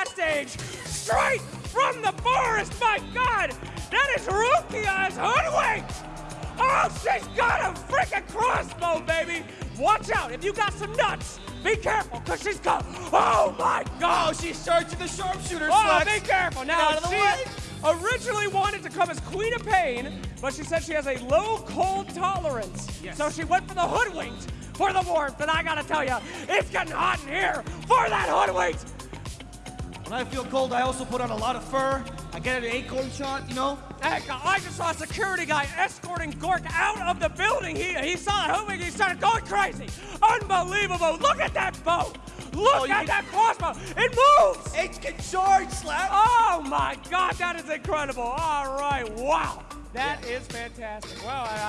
backstage, straight from the forest. My God, that is Rukia's hoodwinked. Oh, she's got a freaking crossbow, baby. Watch out. If you got some nuts, be careful, because she's got. Oh, my God. Oh, she's searching the sharpshooter. Oh, be careful. Now, out of the she way. originally wanted to come as Queen of Pain, but she said she has a low cold tolerance. Yes. So she went for the hoodwinked for the warmth. And I gotta tell you, it's getting hot in here for that hoodwinked. When I feel cold, I also put on a lot of fur. I get an acorn shot, you know? Heck, I just saw a security guy escorting Gork out of the building. He, he saw the hoodwinked, he started going crazy. Unbelievable. Look at that boat. Look Oh, at that crossbow. It moves. H can charge, Slap. Oh my God, that is incredible. All right, wow. That is fantastic. Well, I, I